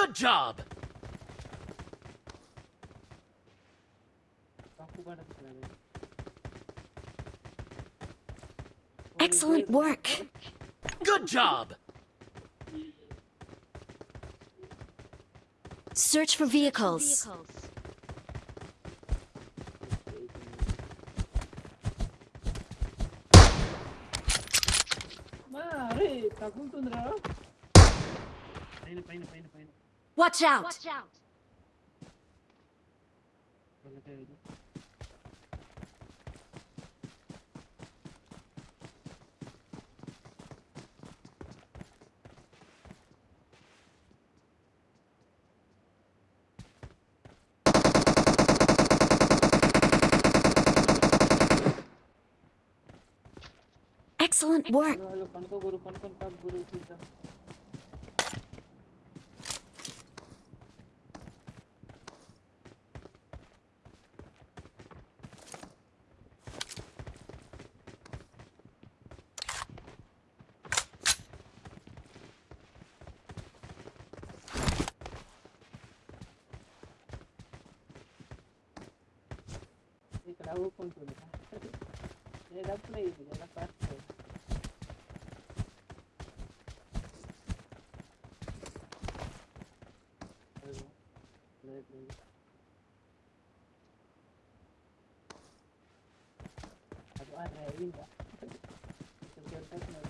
Good job! Excellent work. Good job! Search for vehicles. Ma, are, taguntunra? Paina, paina, paina, paina. Watch out! Watch out. Excellent work. ಬೇಕು ಅಂತ ಹೇಳಿದ ಡಬ್ಬನೇ ಇದೆಯಲ್ಲ plastic ಅದು ಆದರೆ ಇಲ್ಲ ಸ್ವಲ್ಪ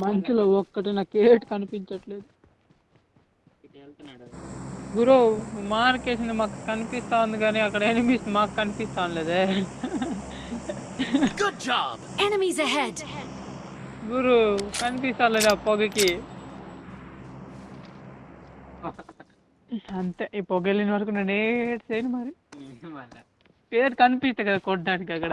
మంచులో ఒక్కటి నాకు ఏటు కనిపించట్లేదు. గురు మార్కేసింది మాకు కనిపిస్తా ఉంది కానీ అక్కడ ఎనిమిస్ మాకు కనిపిస్తా లేదే. గురు కనిపిస్తా లేదు ఆ పొగకి. అంతే ఈ పొగ వెళ్ళిన వరకు నేను ఏడు చేయను మరి పేరు కనిపిస్తాయి కదా కొట్టడానికి అక్కడ.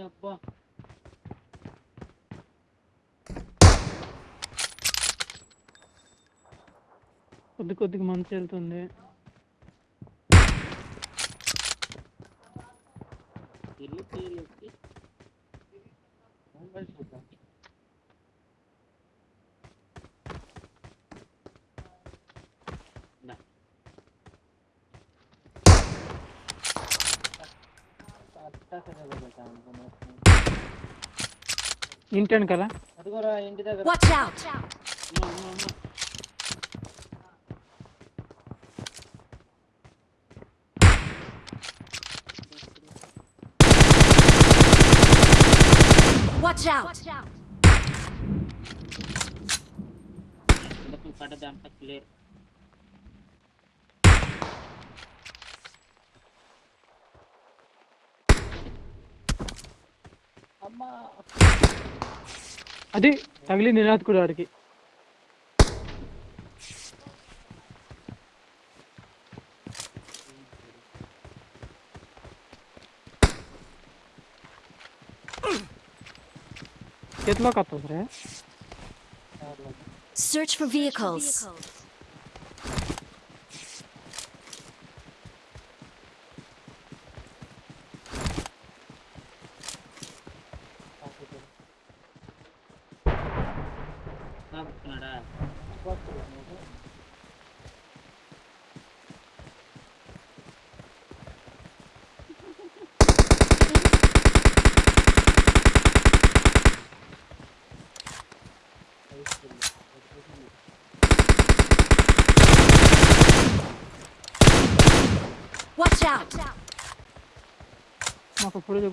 అబ్బా. కొద్ది కొద్దిగా మంచి వెళ్తుంది. ఇంటాను కదా అదిగోరా ఇంటి దగ్గర Watch out. అమ్మ, అమ్మ, అమ్మ. Watch out. ఎందుకు పడ్డదంతా క్లియర్ అది తగిలి నినాద్ కూడా వాడికి చేతిలోకి వస్తుంది రే Search for vehicles. సాగుతున్నాడా またこれで。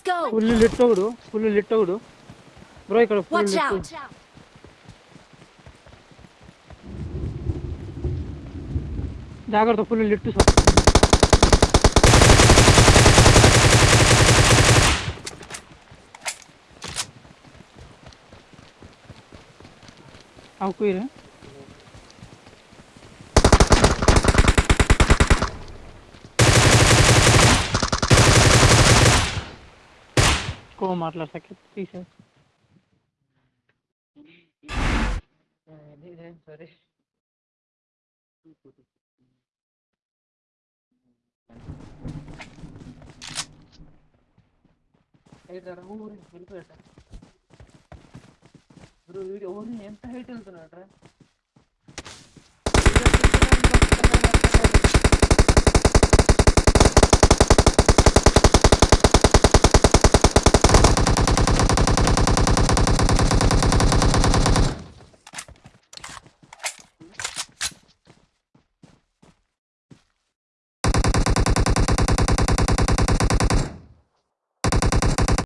let's go full lit ఒకడు ఫుల్ లిట్ ఒకడు. బ్రో ఇక్కడ ఫుల్ లిట్ జాగ్రత్త ఫుల్ లిట్ సార్ ఆకురా ఎక్కువ మాట్లాడతాకి తీసే సరే ಹೇಳ್ತಾರ ಊರಿಗೆ ಬಿಲ್ಕು ಹೇಳ್ತಾರೆ ಗುರು ವೀಡಿಯೋ ಊರಿನ ಎಂತ ಹೇಳ್ತಿರ್ತಾರ